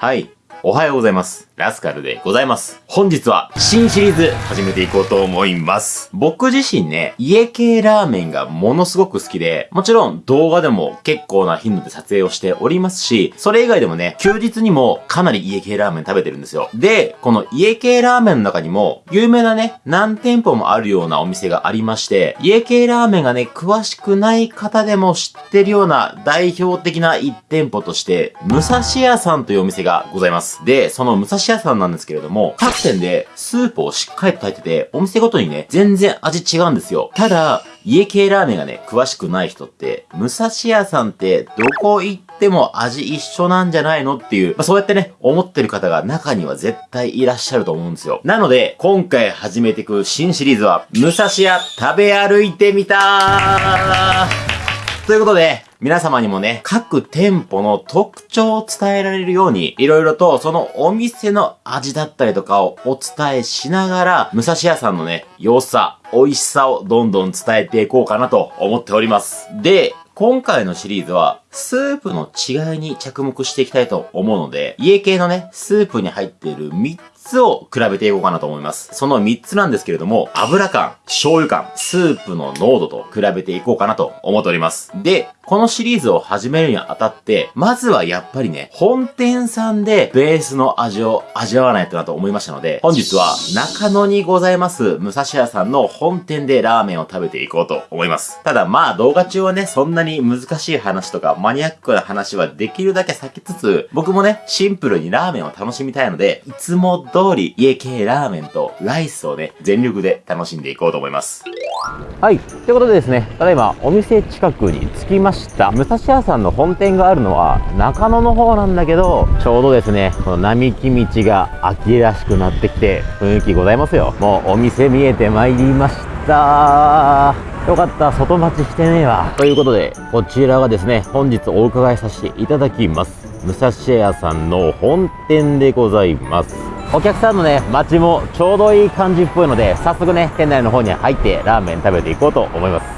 はい。おはようございます。ラスカルでございます。本日は新シリーズ始めていこうと思います。僕自身ね、家系ラーメンがものすごく好きで、もちろん動画でも結構な頻度で撮影をしておりますし、それ以外でもね、休日にもかなり家系ラーメン食べてるんですよ。で、この家系ラーメンの中にも、有名なね、何店舗もあるようなお店がありまして、家系ラーメンがね、詳しくない方でも知ってるような代表的な1店舗として、武蔵屋さんというお店がございます。で、その武蔵屋さんなんですけれども、各店でスープをしっかりと炊いてて、お店ごとにね、全然味違うんですよ。ただ、家系ラーメンがね、詳しくない人って、武蔵屋さんってどこ行っても味一緒なんじゃないのっていう、まあ、そうやってね、思ってる方が中には絶対いらっしゃると思うんですよ。なので、今回始めていく新シリーズは、武蔵屋食べ歩いてみたということで、皆様にもね、各店舗の特徴を伝えられるように、いろいろとそのお店の味だったりとかをお伝えしながら、武蔵屋さんのね、良さ、美味しさをどんどん伝えていこうかなと思っております。で、今回のシリーズは、スープの違いに着目していきたいと思うので、家系のね、スープに入っている3つを比べていこうかなと思います。その3つなんですけれども、油感、醤油感、スープの濃度と比べていこうかなと思っております。で、このシリーズを始めるにあたって、まずはやっぱりね、本店さんでベースの味を味わわないとなと思いましたので、本日は中野にございます武蔵屋さんの本店でラーメンを食べていこうと思います。ただまあ動画中はね、そんなに難しい話とかマニアックな話はできるだけ避けつつ、僕もね、シンプルにラーメンを楽しみたいので、いつも通り家系ラーメンとライスをね、全力で楽しんでいこうと思います。はい。ということでですね、ただいまお店近くに着きました。武蔵屋さんの本店があるのは中野の方なんだけど、ちょうどですね、この並木道が秋らしくなってきて雰囲気ございますよ。もうお店見えてまいりました。よかった、外待ちしてねえわ。ということで、こちらがですね、本日お伺いさせていただきます。武蔵屋さんの本店でございます。お客さんのね、待ちもちょうどいい感じっぽいので、早速ね、店内の方に入ってラーメン食べていこうと思います。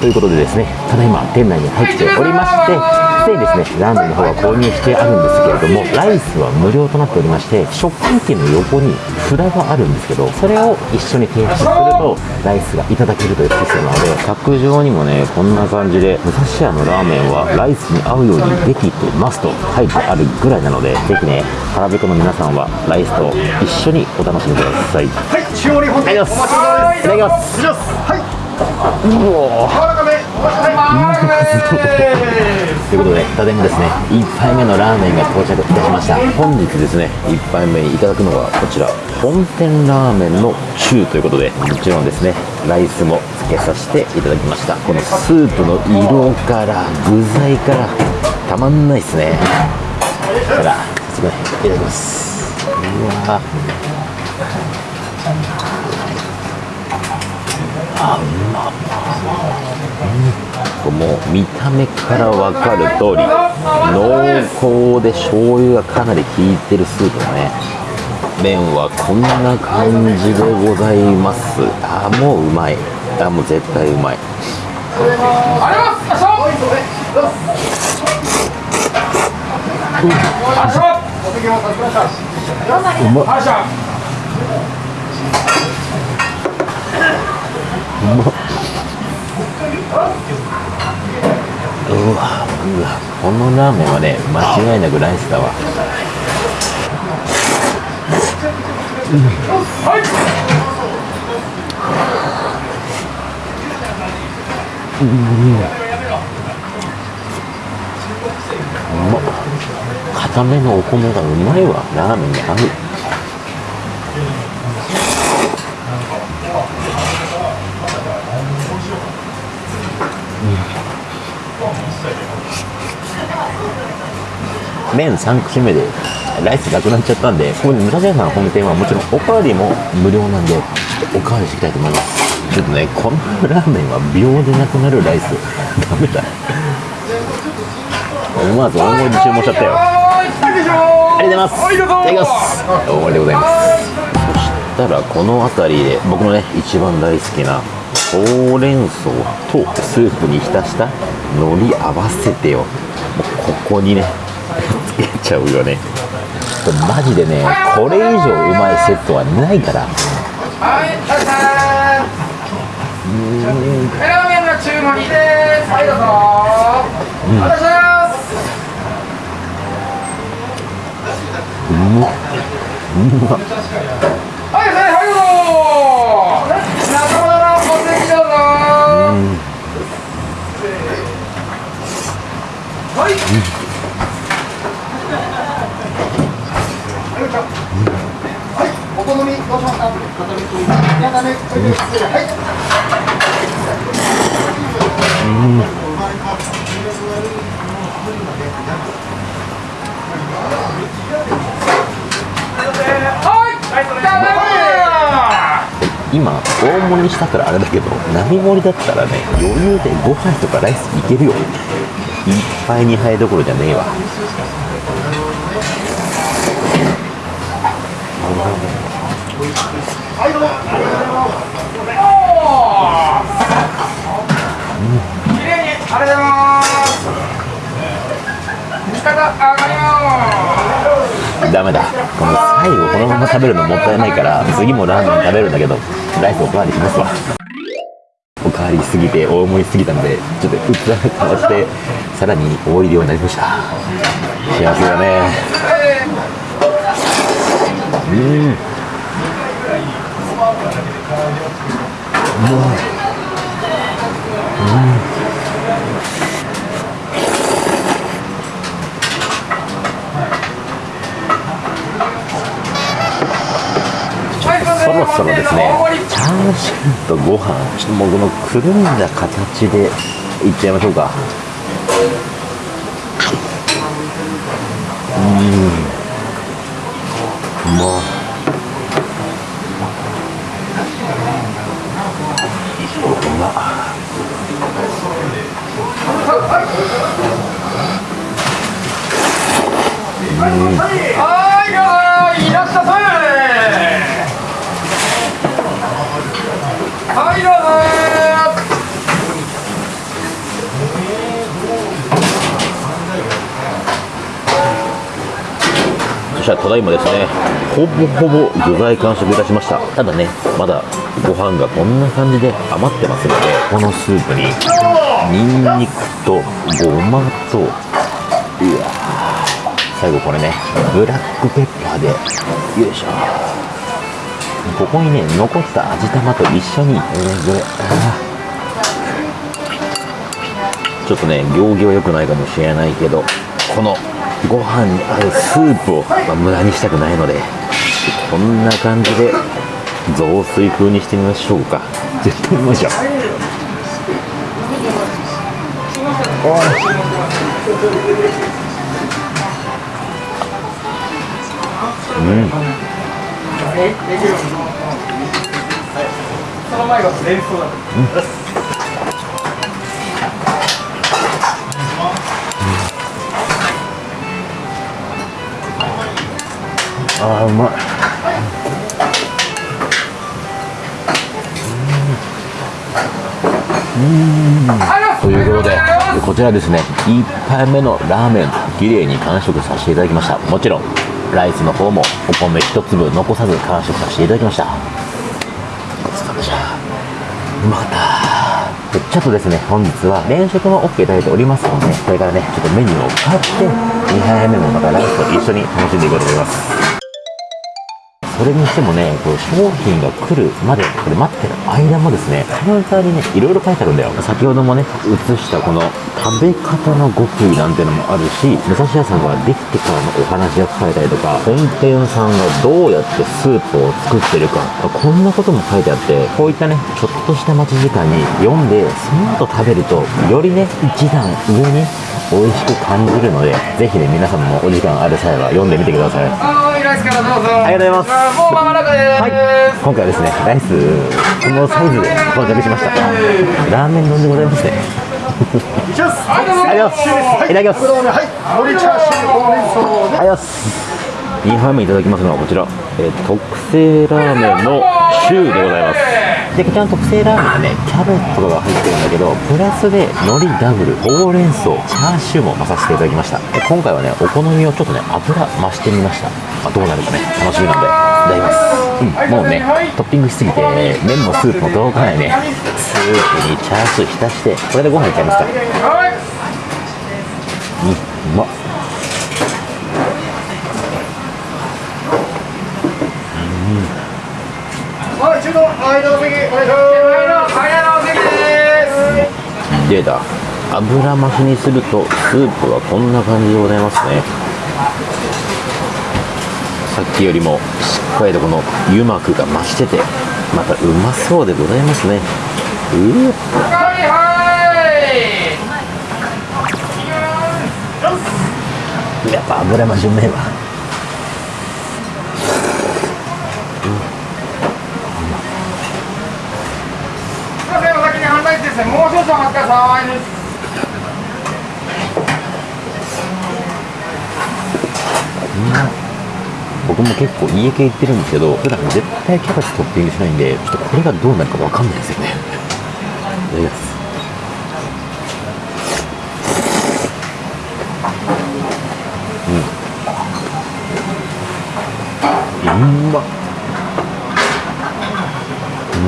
ということでですね、ただいま店内に入っておりまして、すでにですねラーメンの方は購入してあるんですけれどもライスは無料となっておりまして食券機の横に札があるんですけどそれを一緒に提出するとライスがいただけるというシステムなので卓上にもねこんな感じで武蔵屋のラーメンはライスに合うようにできてますと書いてあるぐらいなのでぜひね腹ペコの皆さんはライスと一緒にお楽しみください。はい中央に本当にお待ちいただきます。いただきますはいうおということで、ただいまですね、1杯目のラーメンが到着いたしました。本日ですね、1杯目にいただくのはこちら、本店ラーメンの中ということで、もちろんですね、ライスもつけさせていただきました。このスープの色から、具材から、たまんないですね。だから、すごい、いただきます。うわあうまうん、もう見た目から分かる通り濃厚で醤油がかなり効いてるスープだね。麺はこんな感じでございます。あもううまい。あもう絶対うまい。うまっうまっうわうわこのラーメンはね間違いなくライスだわ。うん、うん。うまっ固めのお米がうまいわラーメンに合う麺3口目でライスなくなっちゃったんでここで武蔵屋さん本店はもちろんおかわりも無料なんでちょっとおかわりしていきたいと思います。ちょっとねこのラーメンは秒でなくなるライス。ダメだ。思わず大盛りで注文しちゃったよ。ありがとうございます。いただきます大盛りでございます。そしたらこの辺りで僕のね一番大好きなほうれん草とスープに浸した海苔合わせてよ。ここにねちゃうよね。マジでねこれ以上うまいセットはないから。はい、タイさん。ラーメンの注文です。はい、どうぞ。お願いします。はい、はい、はい、どうぞ。仲間のお席どうぞ。はい。うしますか片目と斜めこれで失礼はいはい、ただいま。今大盛りしたからあれだけど並盛りだったらね余裕でご飯とかライスいけるよ。いっぱい2杯どころじゃねえわ。ダメだ。この最後このまま食べるのもったいないから次もラーメン食べるんだけどライスおかわりしますわ。おかわりすぎて大盛りすぎたのでちょっと器が変わってさらに多い量になりました。幸せだね。うん、そろそろですねチャーシューとご飯ちょっともうこのくるん。だ形でいっちゃいましょうかうんもううまっはい、いらっしゃいませ。はい、どうぞ。そしたらただいまですねほぼほぼ具材完食いたしました。ただねまだご飯がこんな感じで余ってますのでこのスープにニンニクとごまとうわ最後これねブラックペッパーでよいしょ。ここにね残った味玉と一緒にえーこれちょっとね行儀は良くないかもしれないけどこのご飯に合うスープを、まあ無駄にしたくないのでこんな感じで雑炊風にしてみましょうか絶対うまいじゃんその前が連想だ。あーうまい。ということでこちらですね1杯目のラーメン綺麗に完食させていただきました。もちろんライスの方もお米一粒残さず完食させていただきました。ごちそうさまでした。うまかったでちょっとですね本日は連食も OK いただいておりますのでこれからねちょっとメニューを変って2杯目もまたライスと一緒に楽しんでいこうと思いますそれにしてもね、こう商品が来るまで、これ待ってる間もですね、カウンターにね、いろいろ書いてあるんだよ。先ほどもね、映したこの食べ方の極意なんてのもあるし、武蔵屋さんができてからのお話が書かれたりとか、本店さんがどうやってスープを作ってるか、こんなことも書いてあって、こういったね、ちょっとした待ち時間に読んで、その後食べると、よりね、一段上に美味しく感じるので、ぜひね、皆さんもお時間ある際は読んでみてください。はい、ライスからどうぞ。ありがとうございます。もう間もなくです。はい、今回はですね、ライス、このサイズで到着しました。ラーメン丼でございます。ね。いきます。はい、どうぞ。ありがとうございます。いただきます。はい海苔チャーシューほうれん草でありがとうございます。2杯目いただきます。のはこちら、えー特製ラーメンのシューでございます。で、こちらの特製ラーメンはね、キャベツとかが入ってるんだけど、プラスで海苔ダブル、ほうれん草、チャーシューも混させていただきました。で今回はね、お好みをちょっとね、油増してみました。まあ、どうなるかね、楽しみなんで、いただきます。うん、もうね、トッピングしすぎて、麺もスープも届かないね。スープにチャーシュー浸して、これでご飯いっちゃいますか。はい。うん、うまっ。はい、中の間の席、お願いします。早の席です。出た油増しにするとスープはこんな感じでございますねさっきよりもしっかりとこの油膜が増しててまたうまそうでございますねうわはいはい。やっぱ油増しうめえわすいません、お先に反対ですね。もう少々お待ちください。僕も結構家系行ってるんですけど普段絶対キャベツトッピングしないんでちょっとこれがどうなるかわかんないですよねいただきますうんうんまっう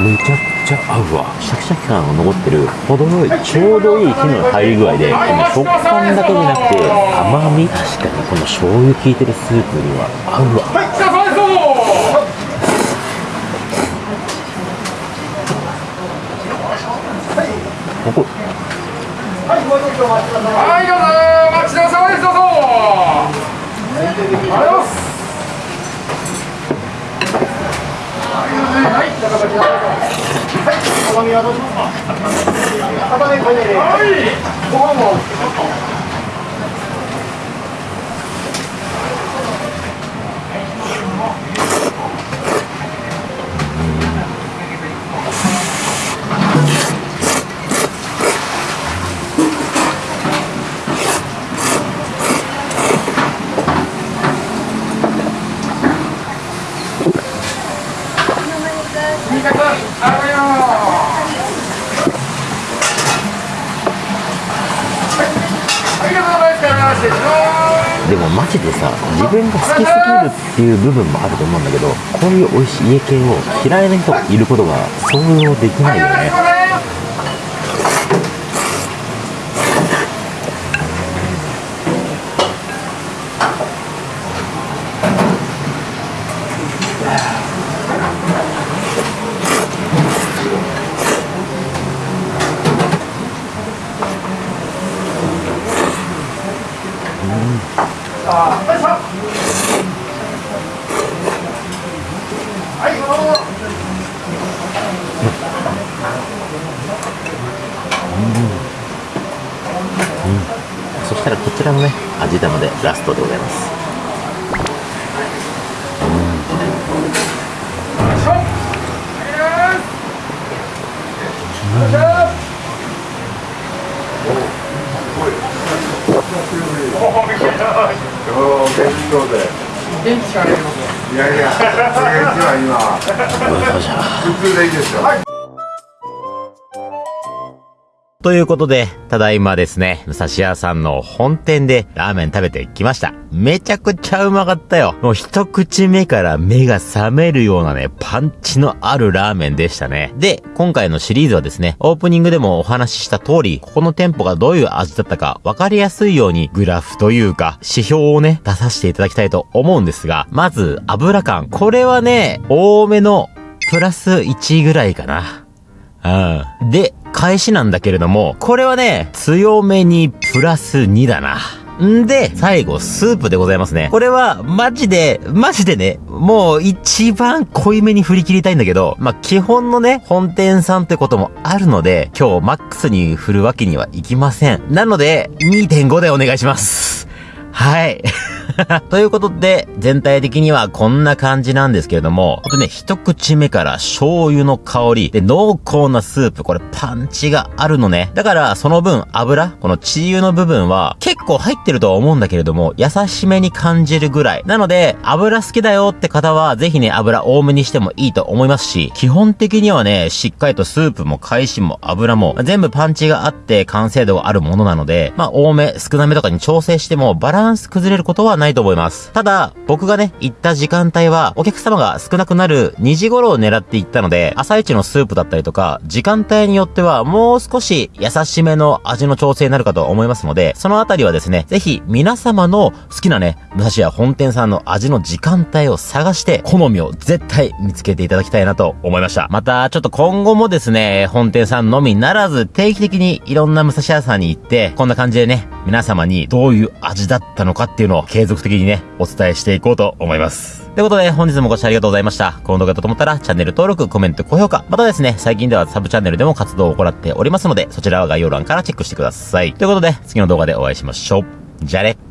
んめちゃくちゃ合うわシャキシャキ感が残ってる程よいちょうどいい火の入り具合でこの食感だけじゃなくて甘み確かにこの醤油効いてるスープには合うわ。ここはい、お待ちください。はい、どうぞ。お待ちどうさまです。どうぞ。ありがとうございます。はい、ご飯も。味方、ありがとう。はい、ありがとうございます。失礼します。でもマジでさ自分が好きすぎるっていう部分もあると思うんだけどこういう美味しい家系を嫌いな人がいることが想像できないよね。したらこちらのね味玉でラストでございます。いやいや、それが一番今、普通でいいですよ。はいということで、ただいまですね、武蔵屋さんの本店でラーメン食べてきました。めちゃくちゃうまかったよ。もう一口目から目が覚めるようなね、パンチのあるラーメンでしたね。で、今回のシリーズはですね、オープニングでもお話しした通り、ここの店舗がどういう味だったか分かりやすいようにグラフというか、指標をね、出させていただきたいと思うんですが、まず、油感。これはね、多めのプラス1ぐらいかな。うん。で、返しなんだけれども、これはね、強めにプラス2だな。んで、最後、スープでございますね。これは、マジで、マジでね、もう一番濃いめに振り切りたいんだけど、まあ、基本のね、本店さんってこともあるので、今日マックスに振るわけにはいきません。なので、2.5でお願いします。はい。ということで、全体的にはこんな感じなんですけれども、ほんとね、一口目から醤油の香り、で、濃厚なスープ、これパンチがあるのね。だから、その分油、この血油の部分は結構入ってるとは思うんだけれども、優しめに感じるぐらい。なので、油好きだよって方は、ぜひね、油多めにしてもいいと思いますし、基本的にはね、しっかりとスープも海鮮も油も、全部パンチがあって完成度があるものなので、まあ、多め、少なめとかに調整しても、バランス崩れることはないと思います。ただ、僕がね、行った時間帯は、お客様が少なくなる2時頃を狙って行ったので、朝一のスープだったりとか、時間帯によっては、もう少し優しめの味の調整になるかと思いますので、そのあたりはですね、ぜひ皆様の好きなね、武蔵屋本店さんの味の時間帯を探して、好みを絶対見つけていただきたいなと思いました。また、ちょっと今後もですね、本店さんのみならず、定期的にいろんな武蔵屋さんに行って、こんな感じでね、皆様にどういう味だったのかっていうのを継続的にね、お伝えしていこうと思います。ということで、本日もご視聴ありがとうございました。この動画だと思ったら、チャンネル登録、コメント、高評価、またですね、最近ではサブチャンネルでも活動を行っておりますので、そちらは概要欄からチェックしてください。ということで、次の動画でお会いしましょう。じゃあね。